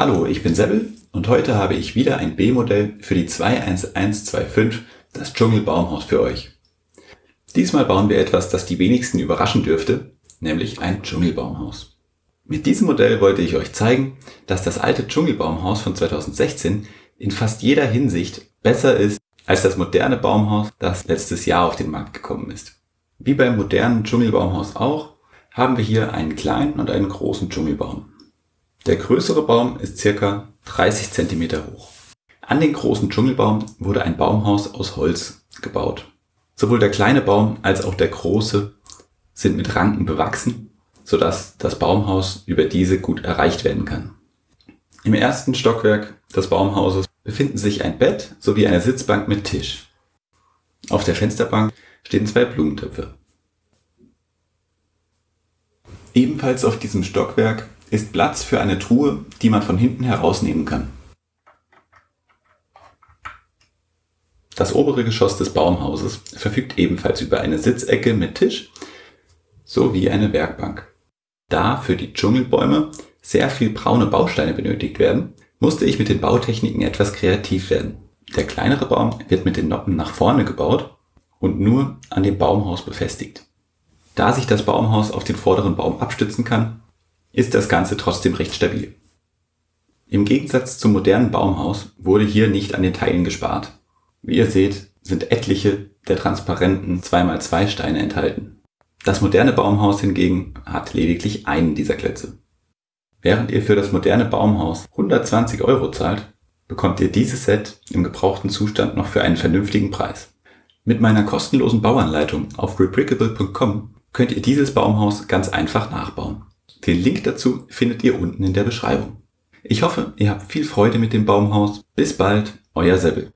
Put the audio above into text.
Hallo, ich bin Sebbel und heute habe ich wieder ein B-Modell für die 21125, das Dschungelbaumhaus für euch. Diesmal bauen wir etwas, das die wenigsten überraschen dürfte, nämlich ein Dschungelbaumhaus. Mit diesem Modell wollte ich euch zeigen, dass das alte Dschungelbaumhaus von 2016 in fast jeder Hinsicht besser ist als das moderne Baumhaus, das letztes Jahr auf den Markt gekommen ist. Wie beim modernen Dschungelbaumhaus auch, haben wir hier einen kleinen und einen großen Dschungelbaum. Der größere Baum ist circa 30 cm hoch. An den großen Dschungelbaum wurde ein Baumhaus aus Holz gebaut. Sowohl der kleine Baum als auch der große sind mit Ranken bewachsen, sodass das Baumhaus über diese gut erreicht werden kann. Im ersten Stockwerk des Baumhauses befinden sich ein Bett sowie eine Sitzbank mit Tisch. Auf der Fensterbank stehen zwei Blumentöpfe. Ebenfalls auf diesem Stockwerk ist Platz für eine Truhe, die man von hinten herausnehmen kann. Das obere Geschoss des Baumhauses verfügt ebenfalls über eine Sitzecke mit Tisch sowie eine Werkbank. Da für die Dschungelbäume sehr viel braune Bausteine benötigt werden, musste ich mit den Bautechniken etwas kreativ werden. Der kleinere Baum wird mit den Noppen nach vorne gebaut und nur an dem Baumhaus befestigt. Da sich das Baumhaus auf den vorderen Baum abstützen kann, ist das Ganze trotzdem recht stabil. Im Gegensatz zum modernen Baumhaus wurde hier nicht an den Teilen gespart. Wie ihr seht, sind etliche der transparenten 2x2 Steine enthalten. Das moderne Baumhaus hingegen hat lediglich einen dieser Klötze. Während ihr für das moderne Baumhaus 120 Euro zahlt, bekommt ihr dieses Set im gebrauchten Zustand noch für einen vernünftigen Preis. Mit meiner kostenlosen Bauanleitung auf rebrickable.com könnt ihr dieses Baumhaus ganz einfach nachbauen. Den Link dazu findet ihr unten in der Beschreibung. Ich hoffe, ihr habt viel Freude mit dem Baumhaus. Bis bald, euer Sebbel.